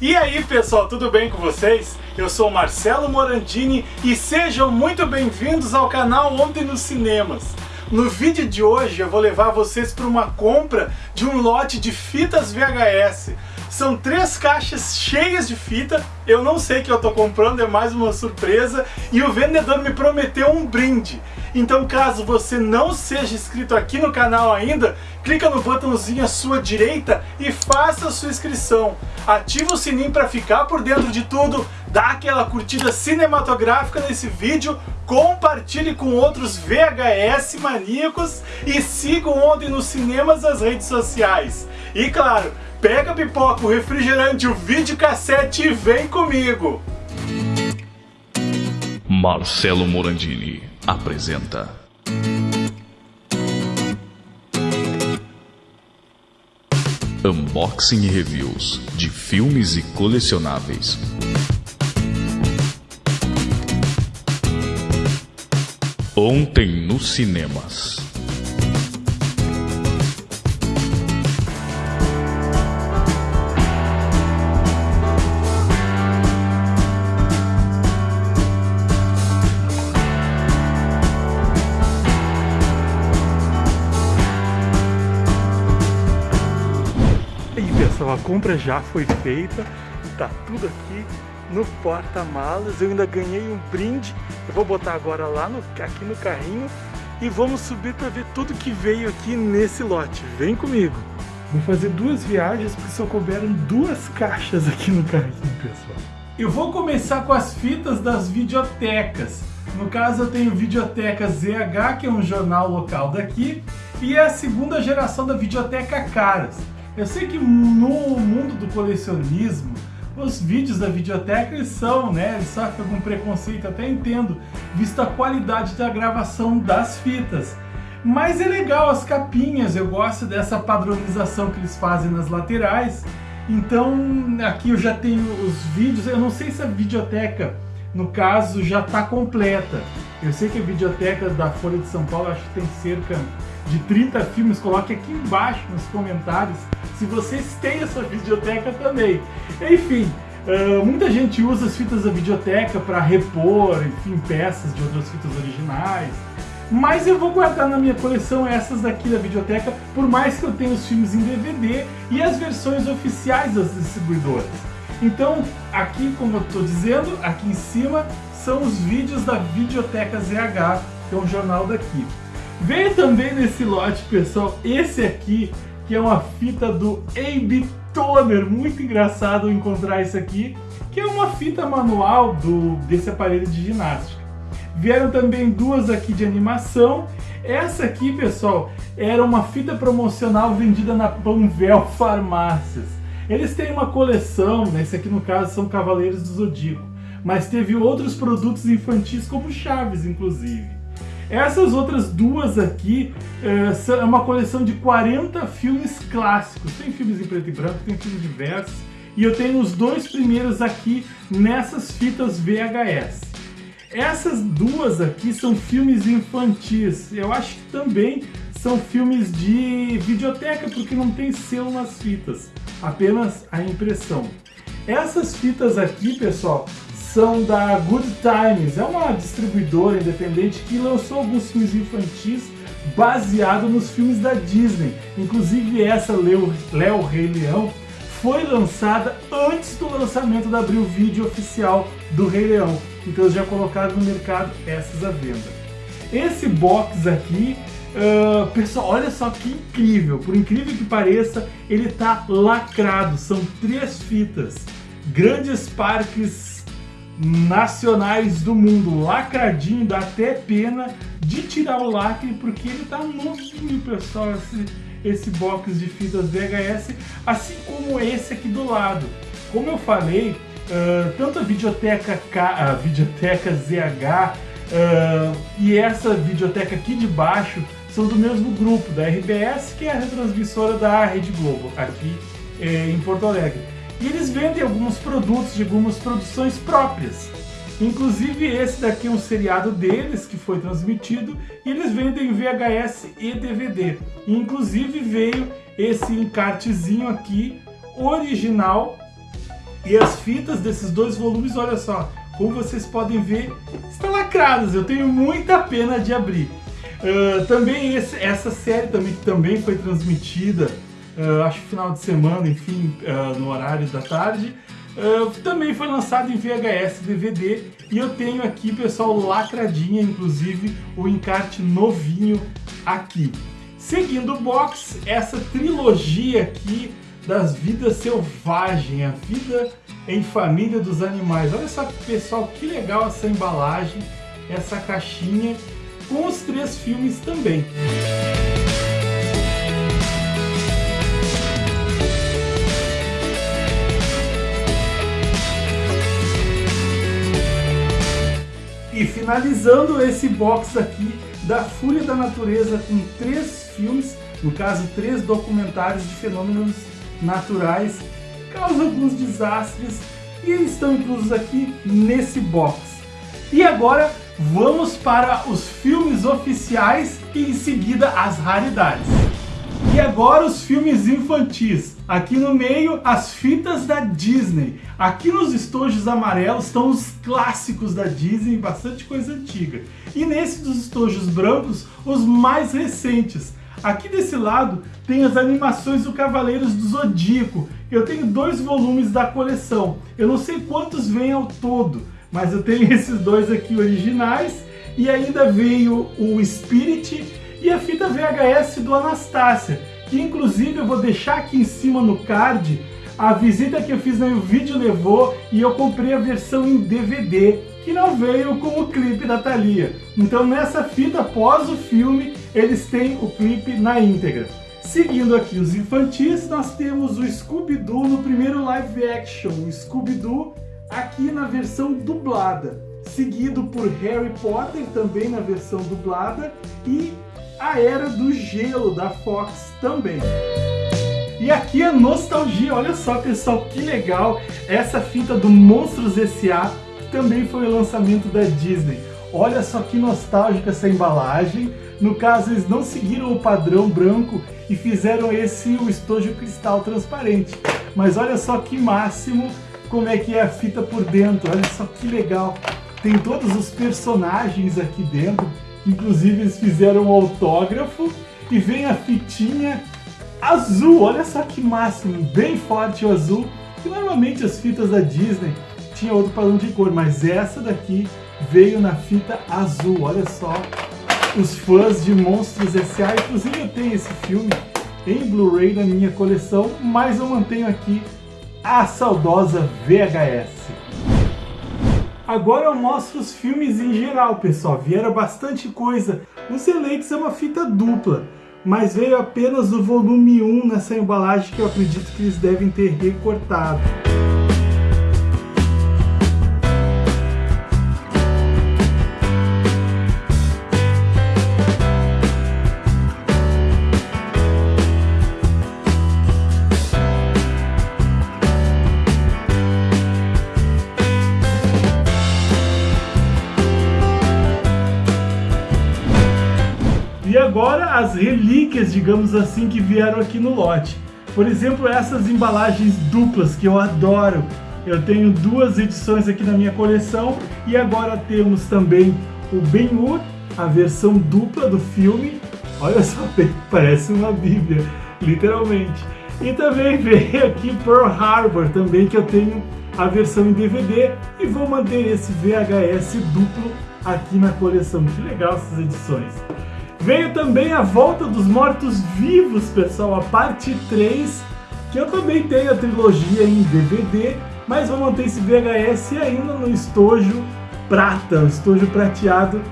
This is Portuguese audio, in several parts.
E aí pessoal, tudo bem com vocês? Eu sou Marcelo Morandini e sejam muito bem-vindos ao canal Ontem nos Cinemas. No vídeo de hoje eu vou levar vocês para uma compra de um lote de fitas VHS. São três caixas cheias de fita, eu não sei o que eu estou comprando, é mais uma surpresa, e o vendedor me prometeu um brinde. Então caso você não seja inscrito aqui no canal ainda, clica no botãozinho à sua direita e faça a sua inscrição. Ativa o sininho para ficar por dentro de tudo, dá aquela curtida cinematográfica nesse vídeo, compartilhe com outros VHS maníacos e sigam ontem nos cinemas as redes sociais. E claro, pega a pipoca, o refrigerante, o videocassete e vem comigo! Marcelo Morandini apresenta. Unboxing e reviews de filmes e colecionáveis. Ontem nos cinemas. Pessoal, a compra já foi feita, tá tudo aqui no porta-malas, eu ainda ganhei um brinde, eu vou botar agora lá no, aqui no carrinho e vamos subir para ver tudo que veio aqui nesse lote, vem comigo! Vou fazer duas viagens porque só couberam duas caixas aqui no carrinho, pessoal. Eu vou começar com as fitas das videotecas. No caso eu tenho Videoteca ZH, que é um jornal local daqui, e é a segunda geração da Videoteca Caras. Eu sei que no mundo do colecionismo, os vídeos da videoteca eles são, né, eles sofrem algum preconceito, até entendo, visto a qualidade da gravação das fitas. Mas é legal as capinhas, eu gosto dessa padronização que eles fazem nas laterais. Então aqui eu já tenho os vídeos, eu não sei se a videoteca, no caso, já está completa. Eu sei que a videoteca da Folha de São Paulo, acho que tem cerca de 30 filmes, coloque aqui embaixo nos comentários se vocês têm essa videoteca também. Enfim, uh, muita gente usa as fitas da videoteca para repor, enfim, peças de outras fitas originais. Mas eu vou guardar na minha coleção essas daqui da videoteca, por mais que eu tenha os filmes em DVD e as versões oficiais das distribuidoras. Então, aqui, como eu estou dizendo, aqui em cima são os vídeos da Videoteca ZH, que é um jornal daqui. Veio também nesse lote, pessoal, esse aqui, que é uma fita do AB Toner. Muito engraçado encontrar isso aqui, que é uma fita manual do, desse aparelho de ginástica. Vieram também duas aqui de animação. Essa aqui, pessoal, era uma fita promocional vendida na Panvel Farmácias. Eles têm uma coleção, nesse aqui no caso são Cavaleiros do Zodíaco, mas teve outros produtos infantis como Chaves, inclusive. Essas outras duas aqui é, é uma coleção de 40 filmes clássicos. Tem filmes em preto e branco, tem filmes diversos. E eu tenho os dois primeiros aqui nessas fitas VHS. Essas duas aqui são filmes infantis. Eu acho que também são filmes de videoteca, porque não tem selo nas fitas, apenas a impressão. Essas fitas aqui, pessoal, são da Good Times, é uma distribuidora independente que lançou alguns filmes infantis baseado nos filmes da Disney. Inclusive essa Léo, Léo Rei Leão foi lançada antes do lançamento da Abril Video oficial do Rei Leão. Então eles já colocaram no mercado essas à venda. Esse box aqui, uh, pessoal, olha só que incrível. Por incrível que pareça, ele tá lacrado. São três fitas. Grandes parques nacionais do mundo, lacradinho, dá até pena de tirar o lacre, porque ele tá novinho, pessoal, esse, esse box de fitas VHS, assim como esse aqui do lado. Como eu falei, uh, tanto a videoteca, K, a videoteca ZH uh, e essa videoteca aqui de baixo são do mesmo grupo, da RBS, que é a retransmissora da Rede Globo, aqui eh, em Porto Alegre. E eles vendem alguns produtos de algumas produções próprias. Inclusive esse daqui é um seriado deles que foi transmitido e eles vendem VHS e DVD. E, inclusive veio esse encartezinho aqui original E as fitas desses dois volumes, olha só, como vocês podem ver, estão lacradas. Eu tenho muita pena de abrir. Uh, também esse, essa série também, que também foi transmitida, uh, acho que final de semana, enfim, uh, no horário da tarde, também foi lançado em VHS DVD e eu tenho aqui, pessoal, lacradinha, inclusive o encarte novinho aqui. Seguindo o box, essa trilogia aqui das vidas selvagens, a vida em família dos animais. Olha só, pessoal, que legal essa embalagem, essa caixinha, com os três filmes também. E finalizando esse box aqui da Fúria da Natureza com três filmes, no caso três documentários de fenômenos naturais, causam alguns desastres e estão inclusos aqui nesse box. E agora vamos para os filmes oficiais e em seguida as raridades. E agora os filmes infantis. Aqui no meio, as fitas da Disney. Aqui nos estojos amarelos estão os clássicos da Disney, bastante coisa antiga. E nesse dos estojos brancos, os mais recentes. Aqui desse lado tem as animações do Cavaleiros do Zodíaco. Eu tenho dois volumes da coleção. Eu não sei quantos vêm ao todo, mas eu tenho esses dois aqui originais. E ainda veio o Spirit e a fita VHS do Anastácia, que inclusive eu vou deixar aqui em cima no card a visita que eu fiz no vídeo levou e eu comprei a versão em DVD, que não veio com o clipe da Thalia. Então nessa fita, após o filme, eles têm o clipe na íntegra. Seguindo aqui os infantis, nós temos o Scooby-Doo no primeiro live action, o Scooby-Doo aqui na versão dublada, seguido por Harry Potter também na versão dublada e Era do Gelo da Fox também. E aqui a nostalgia, olha só pessoal, que legal essa fita do Monstros S.A. também foi o lançamento da Disney. Olha só que nostálgica essa embalagem. No caso, eles não seguiram o padrão branco e fizeram esse o estojo cristal transparente. Mas olha só que máximo como é que é a fita por dentro. Olha só que legal. Tem todos os personagens aqui dentro. Inclusive eles fizeram um autógrafo e vem a fitinha azul. Olha só que máximo, bem forte o azul. Que normalmente as fitas da Disney tinham outro padrão de cor, mas essa daqui veio na fita azul. Olha só, os fãs de Monstros S.A. Inclusive eu tenho esse filme em Blu-ray na minha coleção, mas eu mantenho aqui a saudosa VHS. Agora eu mostro os filmes em geral, pessoal. Vieram bastante coisa. O Selects é uma fita dupla, mas veio apenas o volume 1 nessa embalagem que eu acredito que eles devem ter recortado. Agora as relíquias, digamos assim, que vieram aqui no lote. Por exemplo, essas embalagens duplas que eu adoro. Eu tenho duas edições aqui na minha coleção e agora temos também o Ben-Hur, a versão dupla do filme. Olha só, parece uma bíblia, literalmente. E também veio aqui Pearl Harbor também, que eu tenho a versão em DVD e vou manter esse VHS duplo aqui na coleção. Que legal essas edições. Veio também a Volta dos Mortos-Vivos, pessoal, a parte 3, que eu também tenho a trilogia em DVD, mas vou manter esse VHS ainda no estojo prata, estojo prateado,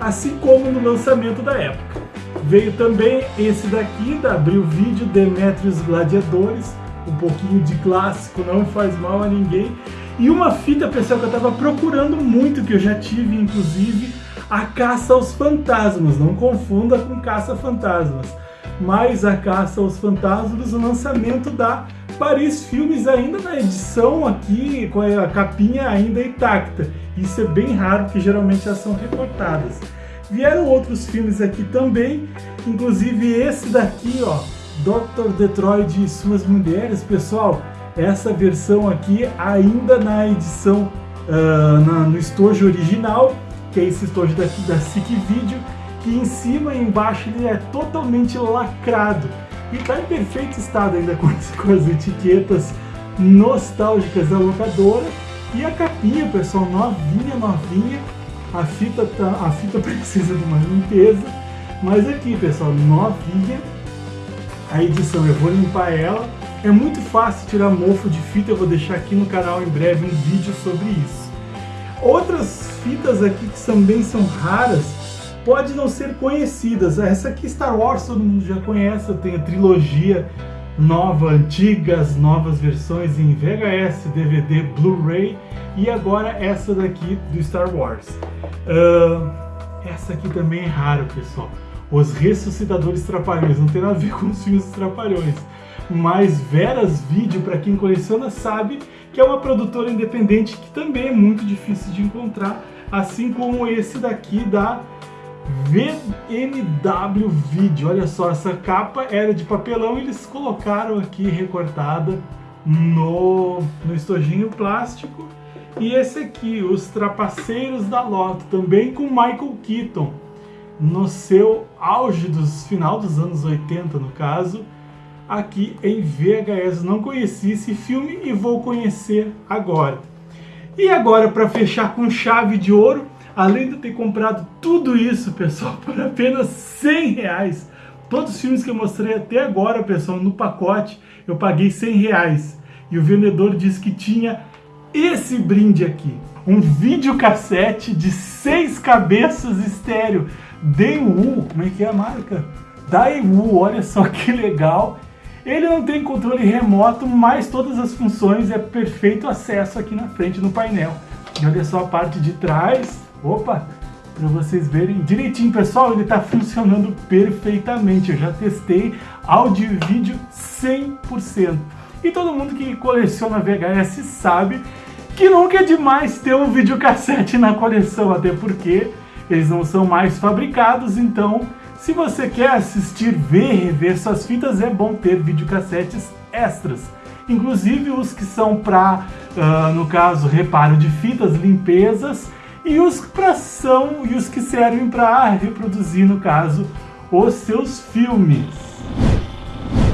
assim como no lançamento da época. Veio também esse daqui, da Abril Vídeo, Demetrius Gladiadores, um pouquinho de clássico, não faz mal a ninguém. E uma fita, pessoal, que eu estava procurando muito, que eu já tive, inclusive, a Caça aos Fantasmas, não confunda com Caça Fantasmas, mas a Caça aos Fantasmas, o lançamento da Paris Filmes ainda na edição aqui, com a capinha ainda intacta. Isso é bem raro, porque geralmente elas são recortadas. Vieram outros filmes aqui também, inclusive esse daqui, ó, Dr. Detroit e suas mulheres, pessoal. essa versão aqui ainda na edição uh, na, no estojo original, que é esse estojo daqui da SIC Video, que em cima e embaixo ele é totalmente lacrado e está em perfeito estado ainda com as, com as etiquetas nostálgicas da locadora e a capinha, pessoal, novinha, novinha. A fita, tá, a fita precisa de uma limpeza, mas aqui, pessoal, novinha. A edição, eu vou limpar ela. É muito fácil tirar mofo de fita, eu vou deixar aqui no canal em breve um vídeo sobre isso. Outras fitas aqui que também são raras, pode não ser conhecidas. Essa aqui Star Wars todo mundo já conhece, tenho a trilogia nova, antigas, novas versões em VHS, DVD, Blu-ray e agora essa daqui do Star Wars. Uh, essa aqui também é raro, pessoal. Os Ressuscitadores Trapalhões, não tem nada a ver com os filmes Trapalhões. Mas Veras Video, para quem coleciona, sabe que é uma produtora independente que também é muito difícil de encontrar, assim como esse daqui da VMW Video. Olha só, essa capa era de papelão e eles colocaram aqui recortada no, no estojinho plástico. E esse aqui, Os Trapaceiros da Loto, também com Michael Keaton, no seu auge dos final dos anos 80, no caso, aqui em VHS. Não conheci esse filme e vou conhecer agora. E agora, para fechar com chave de ouro, Além de ter comprado tudo isso, pessoal, por apenas 100 reais, todos os filmes que eu mostrei até agora, pessoal, no pacote, eu paguei 100 reais. E o vendedor disse que tinha esse brinde aqui. Um videocassete de seis cabeças estéreo. Daewoo, como é que é a marca? Daewoo, olha só que legal. Ele não tem controle remoto, mas todas as funções é perfeito acesso aqui na frente no painel. E olha só a parte de trás, Opa! Para vocês verem direitinho, pessoal, ele está funcionando perfeitamente. Eu já testei áudio e vídeo 100%. E todo mundo que coleciona VHS sabe que nunca é demais ter um videocassete na coleção, até porque eles não são mais fabricados, então se você quer assistir, ver, rever suas fitas, é bom ter videocassetes extras. Inclusive os que são para, uh, no caso, reparo de fitas, limpezas e os para ação e os que servem para reproduzir, no caso, os seus filmes.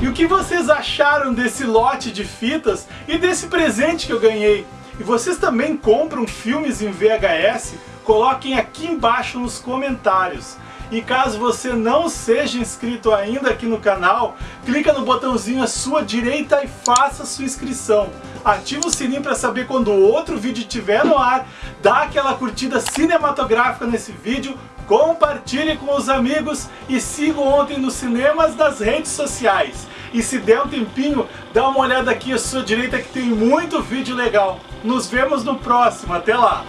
E o que vocês acharam desse lote de fitas e desse presente que eu ganhei? E vocês também compram filmes em VHS? Coloquem aqui embaixo nos comentários. E caso você não seja inscrito ainda aqui no canal, clica no botãozinho à sua direita e faça sua inscrição. Ativa o sininho para saber quando outro vídeo estiver no ar, dá aquela curtida cinematográfica nesse vídeo, compartilhe com os amigos e siga ontem nos cinemas das redes sociais. E se der um tempinho, dá uma olhada aqui à sua direita que tem muito vídeo legal. Nos vemos no próximo, até lá!